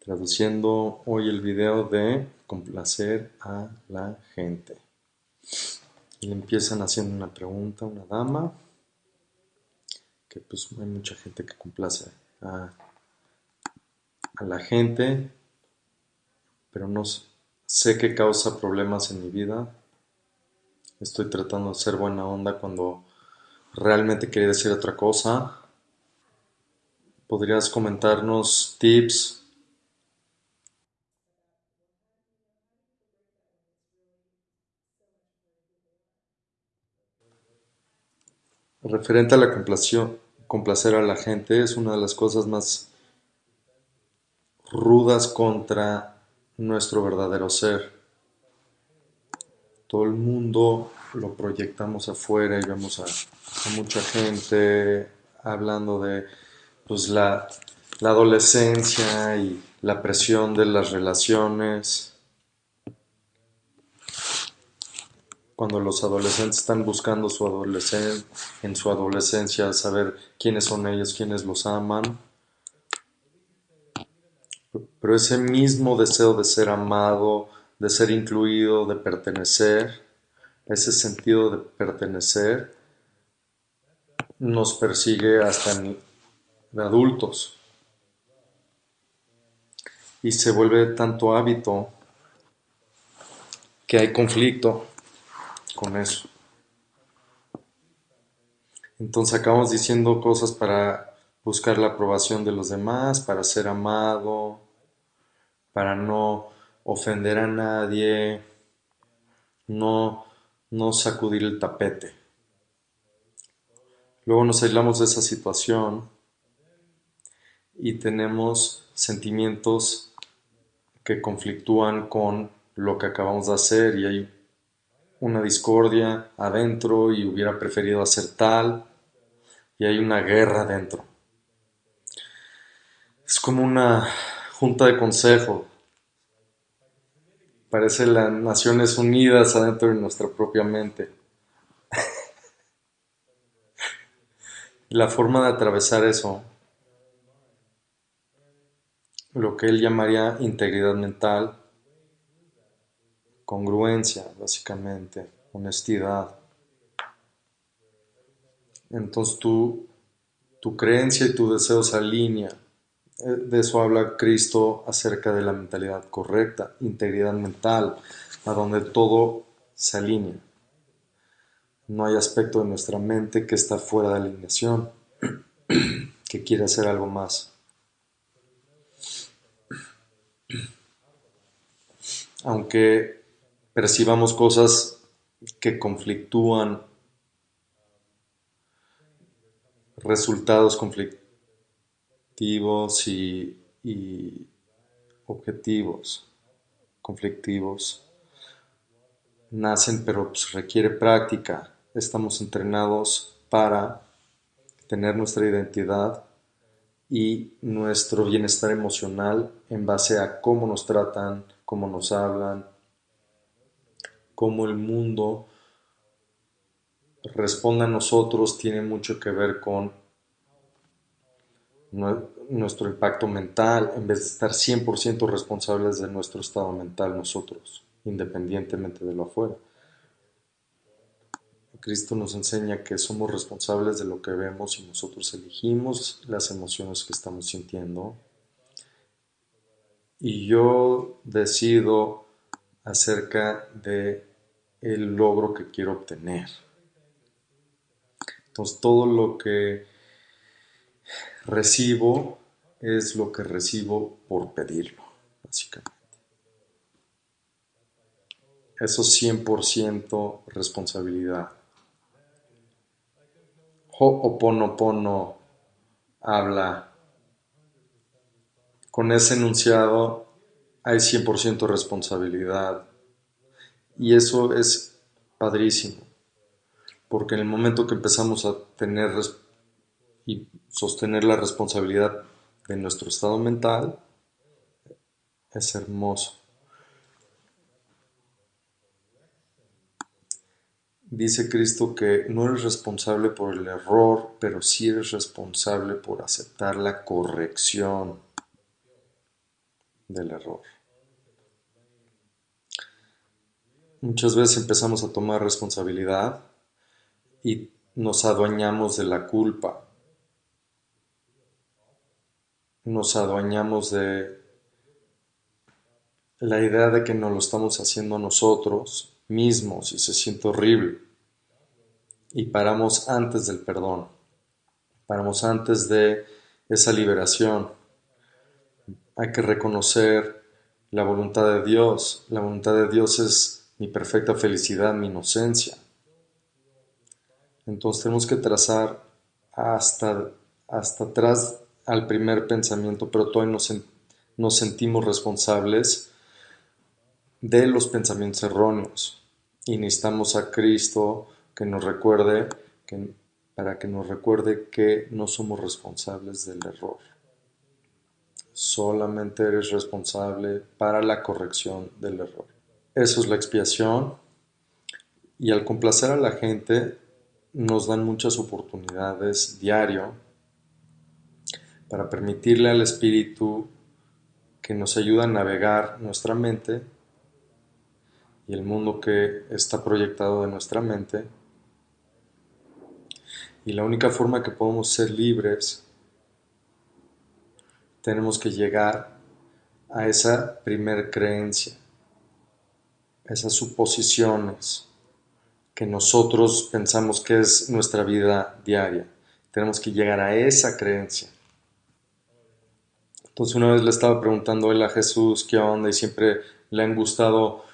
traduciendo hoy el video de complacer a la gente. Y le empiezan haciendo una pregunta a una dama, que pues hay mucha gente que complace a, a la gente, pero no sé qué causa problemas en mi vida. Estoy tratando de ser buena onda cuando realmente quería decir otra cosa. ¿Podrías comentarnos tips Referente a la complacer a la gente es una de las cosas más rudas contra nuestro verdadero ser. Todo el mundo lo proyectamos afuera y vemos a, mucha gente hablando de pues, la adolescencia y la presión de las relaciones cuando los adolescentes están buscando su adolescencia, en su adolescencia saber quiénes son ellos, quiénes los aman. Pero ese mismo deseo de ser amado, de ser incluido, de pertenecer, ese sentido de pertenecer, nos persigue hasta en, adultos. Y se vuelve tanto hábito que hay conflicto con eso. Entonces acabamos diciendo cosas para buscar la aprobación de los demás, para ser amado, para no ofender a nadie, no, no sacudir el tapete. Luego nos aislamos de esa situación y tenemos sentimientos que conflictúan con lo que acabamos de hacer y hay una discordia adentro y hubiera preferido hacer tal y hay una guerra adentro. Es como una junta de consejo. Parece las Naciones Unidas adentro de nuestra propia mente. La forma de atravesar eso, lo que él llamaría integridad mental, congruencia, básicamente, honestidad. Entonces tu, tu creencia y tu deseo se alinean. Eh, de eso habla Cristo acerca de la mentalidad correcta, integridad mental, a donde todo se alinea. No hay aspecto de nuestra mente que está fuera de alineación, que quiere hacer algo más. Aunque percibamos cosas que conflictúan, resultados conflictivos y, objetivos conflictivos. Nacen, pero pues, requiere práctica. Estamos entrenados para tener nuestra identidad y nuestro bienestar emocional en base a cómo nos tratan, cómo nos hablan, cómo el mundo responde a nosotros tiene mucho que ver con nuestro impacto mental, en vez de estar 100% responsables de nuestro estado mental nosotros, independientemente de lo afuera. Cristo nos enseña que somos responsables de lo que vemos y nosotros elegimos las emociones que estamos sintiendo. Y yo decido acerca de el logro que quiero obtener. Entonces todo lo que recibo es lo que recibo por pedirlo, básicamente. Eso es 100% responsabilidad. Ho'oponopono habla. Con ese enunciado hay 100% responsabilidad y eso es padrísimo, porque en el momento que empezamos a tener y sostener la responsabilidad de nuestro estado mental, es hermoso. Dice Cristo que no eres responsable por el error, pero sí eres responsable por aceptar la corrección. del error. Muchas veces empezamos a tomar responsabilidad y nos adueñamos de la culpa. Nos adueñamos de la idea de que no lo estamos haciendo nosotros mismos y se siente horrible. Y paramos antes del perdón. Paramos antes de esa liberación. Hay que reconocer la voluntad de Dios. La voluntad de Dios es mi perfecta felicidad, mi inocencia. Entonces tenemos que trazar hasta, hasta atrás al primer pensamiento, pero todavía nos, sentimos responsables de los pensamientos erróneos. Y necesitamos a Cristo que nos recuerde, que, para que nos recuerde que no somos responsables del error. Solamente eres responsable para la corrección del error. Eso es la expiación. Y al complacer a la gente nos dan muchas oportunidades diario para permitirle al espíritu que nos ayuda a navegar nuestra mente y el mundo que está proyectado de nuestra mente. Y la única forma que podemos ser libres, tenemos que llegar a esa primer creencia esas suposiciones que nosotros pensamos que es nuestra vida diaria. Tenemos que llegar a esa creencia. Entonces una vez le estaba preguntando él a Jesús qué onda y siempre le han gustado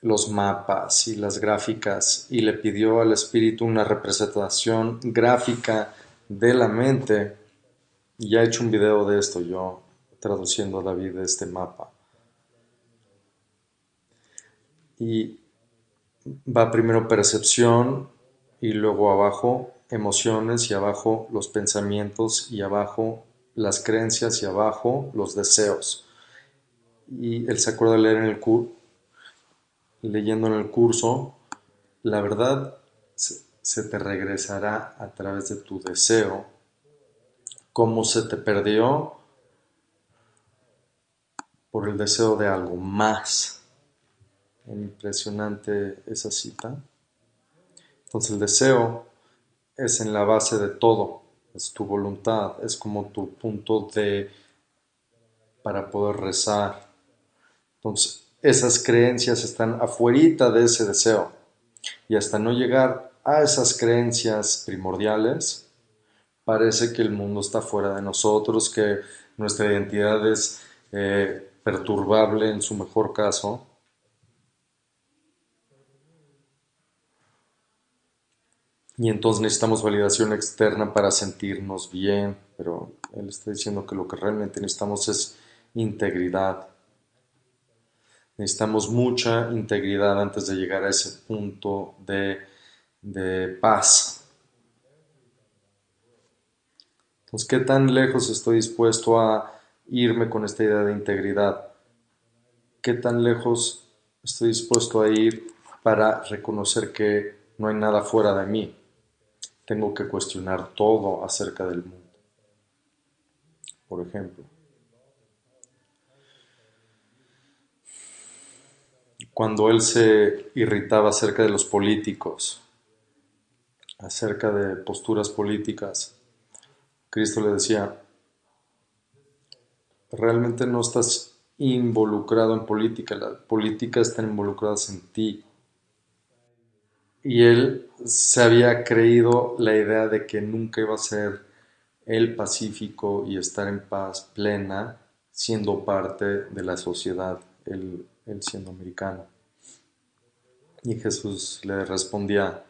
los mapas y las gráficas y le pidió al espíritu una representación gráfica de la mente. Y ya he hecho un video de esto yo traduciendo a David este mapa. Y va primero percepción y luego abajo emociones y abajo los pensamientos y abajo las creencias y abajo los deseos. Y él se acuerda de leer en el curso, leyendo en el curso, la verdad se te regresará a través de tu deseo, cómo se te perdió por el deseo de algo más impresionante esa cita. Entonces el deseo es en la base de todo, es tu voluntad, es como tu punto de para poder rezar. Entonces esas creencias están afuerita de ese deseo y hasta no llegar a esas creencias primordiales, parece que el mundo está fuera de nosotros, que nuestra identidad es eh, perturbable en su mejor caso y entonces necesitamos validación externa para sentirnos bien, pero él está diciendo que lo que realmente necesitamos es integridad. Necesitamos mucha integridad antes de llegar a ese punto de, de paz. Entonces, ¿qué tan lejos estoy dispuesto a irme con esta idea de integridad? ¿Qué tan lejos estoy dispuesto a ir para reconocer que no hay nada fuera de mí? Tengo que cuestionar todo acerca del mundo. Por ejemplo, cuando él se irritaba acerca de los políticos, acerca de posturas políticas, Cristo le decía, realmente no estás involucrado en política, la política está involucrada en ti, y él se había creído la idea de que nunca iba a ser el pacífico y estar en paz plena siendo parte de la sociedad, él, siendo americano. Y Jesús le respondía,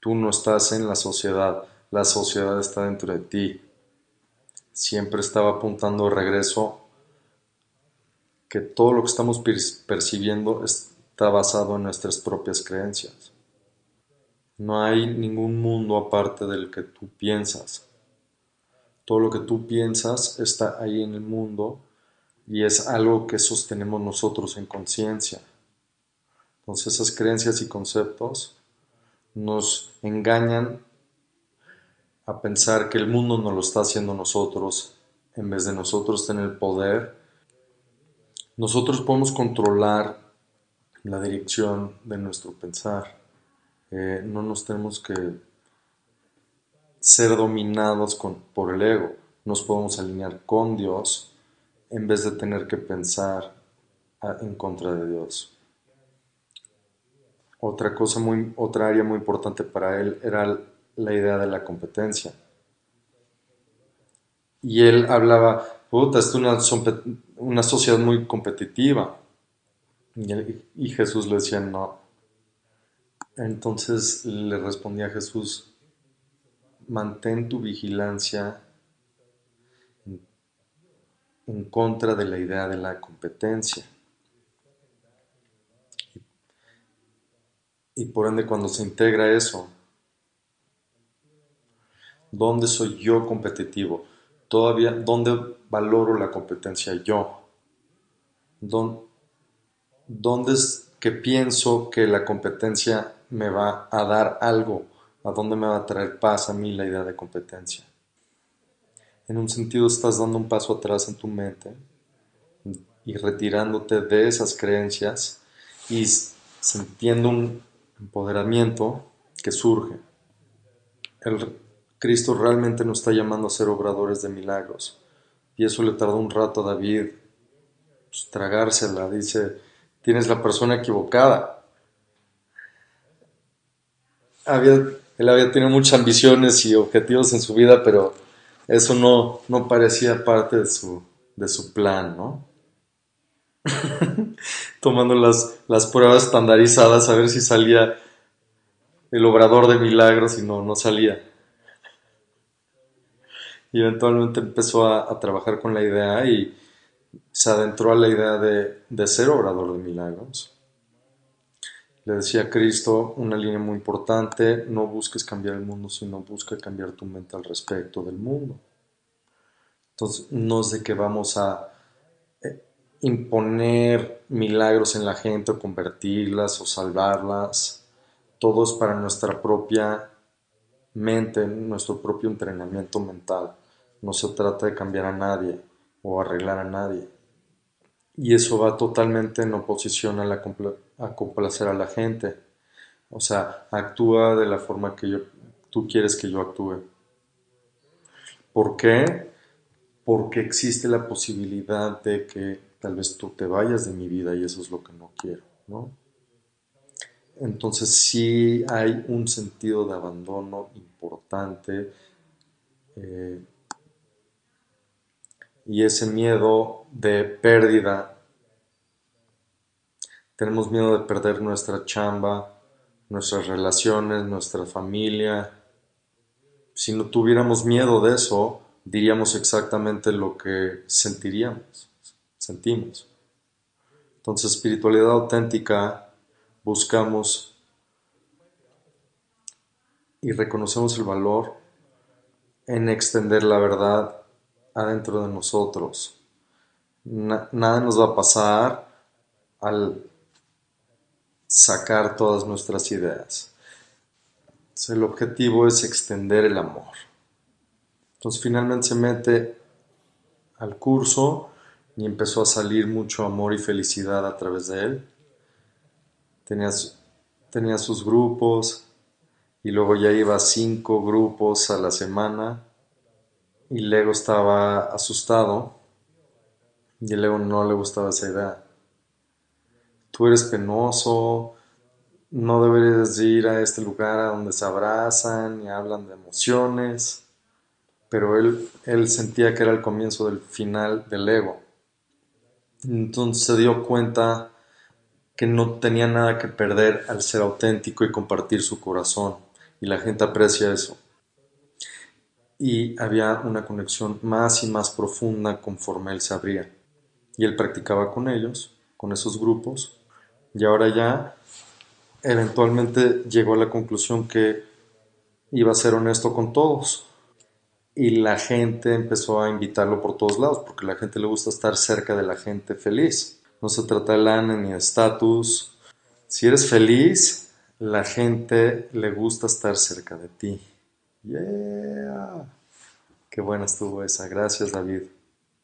tú no estás en la sociedad, la sociedad está dentro de ti. Siempre estaba apuntando de regreso que todo lo que estamos percibiendo está basado en nuestras propias creencias. No hay ningún mundo aparte del que tú piensas. Todo lo que tú piensas está ahí en el mundo y es algo que sostenemos nosotros en conciencia. Entonces esas creencias y conceptos nos engañan a pensar que el mundo nos lo está haciendo nosotros en vez de nosotros tener el poder Nosotros podemos controlar la dirección de nuestro pensar. Eh, no nos tenemos que ser dominados por el ego. Nos podemos alinear con Dios en vez de tener que pensar en contra de Dios. Otra cosa muy, otra área muy importante para él era la idea de la competencia. Y él hablaba, puta, es una, una sociedad muy competitiva. Y, Jesús le decía, no. Entonces le respondía Jesús, mantén tu vigilancia en contra de la idea de la competencia. Y por ende cuando se integra eso, ¿dónde soy yo competitivo? Todavía, ¿dónde valoro la competencia yo? ¿Dónde, ¿Dónde es que pienso que la competencia me va a dar algo? ¿A dónde me va a traer paz a mí la idea de competencia? En un sentido estás dando un paso atrás en tu mente y retirándote de esas creencias y sintiendo un empoderamiento que surge. El Cristo realmente nos está llamando a ser obradores de milagros. Y eso le tardó un rato a David pues, tragársela. Dice, tienes la persona equivocada. Él había tenido muchas ambiciones y objetivos en su vida, pero eso no, no parecía parte de su, de su plan, ¿no? Tomando las, las pruebas estandarizadas a ver si salía el obrador de milagros y no, no salía. Y eventualmente empezó a, a trabajar con la idea y, se adentró a la idea de, ser obrador de milagros. Le decía Cristo una línea muy importante, no busques cambiar el mundo, sino busca cambiar tu mente al respecto del mundo. Entonces, no es de que vamos a eh, imponer milagros en la gente o convertirlas o salvarlas. Todo es para nuestra propia mente, nuestro propio entrenamiento mental. No se trata de cambiar a nadie o arreglar a nadie. Y eso va totalmente en oposición a, la a complacer a la gente. O sea, actúa de la forma que yo, tú quieres que yo actúe. ¿Por qué? Porque existe la posibilidad de que tal vez tú te vayas de mi vida y eso es lo que no quiero, ¿no? Entonces sí hay un sentido de abandono importante. Eh, y ese miedo de pérdida. Tenemos miedo de perder nuestra chamba, nuestras relaciones, nuestra familia. Si no tuviéramos miedo de eso, diríamos exactamente lo que sentiríamos, sentimos. Entonces, espiritualidad auténtica, buscamos y reconocemos el valor en extender la verdad adentro de nosotros. nada nos va a pasar al sacar todas nuestras ideas. el objetivo es extender el amor. Entonces finalmente se mete al curso y empezó a salir mucho amor y felicidad a través de él. Tenía, tenía sus grupos y luego ya iba a cinco grupos a la semana y Lego estaba asustado y Lego no le gustaba esa idea. Tú eres penoso, no deberías ir a este lugar a donde se abrazan y hablan de emociones, pero él, él sentía que era el comienzo del final del ego. Entonces se dio cuenta que no tenía nada que perder al ser auténtico y compartir su corazón, y la gente aprecia eso y había una conexión más y más profunda conforme él se abría. Y él practicaba con ellos, con esos grupos, y ahora ya eventualmente llegó a la conclusión que iba a ser honesto con todos. Y la gente empezó a invitarlo por todos lados, porque la gente le gusta estar cerca de la gente feliz. No se trata de lana ni de estatus. Si eres feliz, la gente le gusta estar cerca de ti. Yeah. Qué buena estuvo esa. Gracias, David.